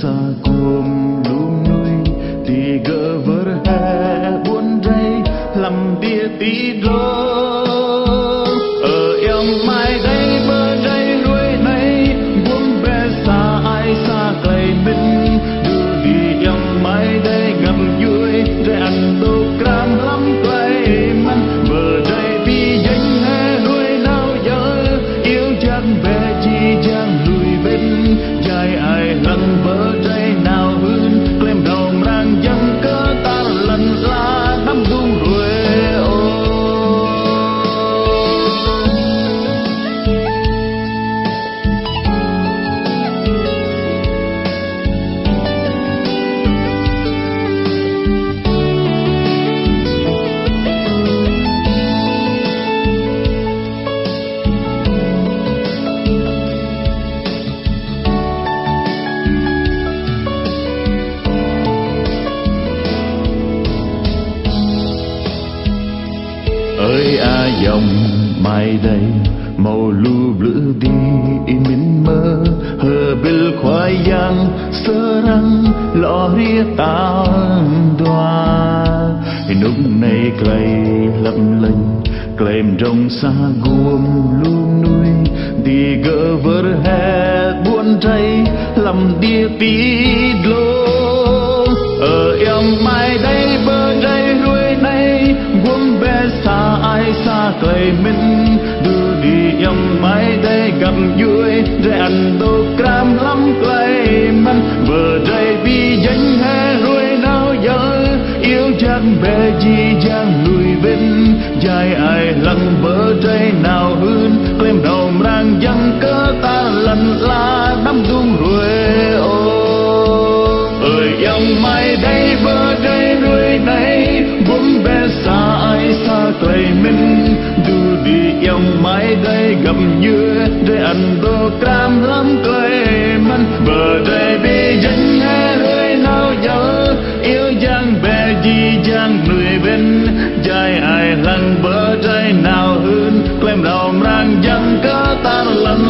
xa cuồng lung nuôi tì gỡ vỡ ơi, a dòng mai đây, màu lu blue đi min mơ. Hờ bil khoai yang sơ răng, lọ ria tan đoa. Lúc này cây lấp lênh kèm trong xa guông luôn nuôi đi gỡ vỡ hè buồn trái làm đi tí lối cây mình đưa đi em mai đây gặp vui. Để ăn đồ cram lắm cây mình bờ đây bi danh hè ruồi nào giờ yêu chẳng bé gì chẳng lùi bên, dài ai lăng bờ đây nào hơn claim đầu rang dân cơ ta lần la đắm dung ruồi. Ô, ơi, em mai đây bờ đây rồi này, buông bé tuổi mình dù đi dòng mãi đây gặp như để ăn đồ cam lắm tuổi mình bờ đây bị dân hai lưỡi nào dấu yêu giang bè gì giang người bên. Dài ai lăng bờ trái nào hơn quen lòng ràng dân có tan lắm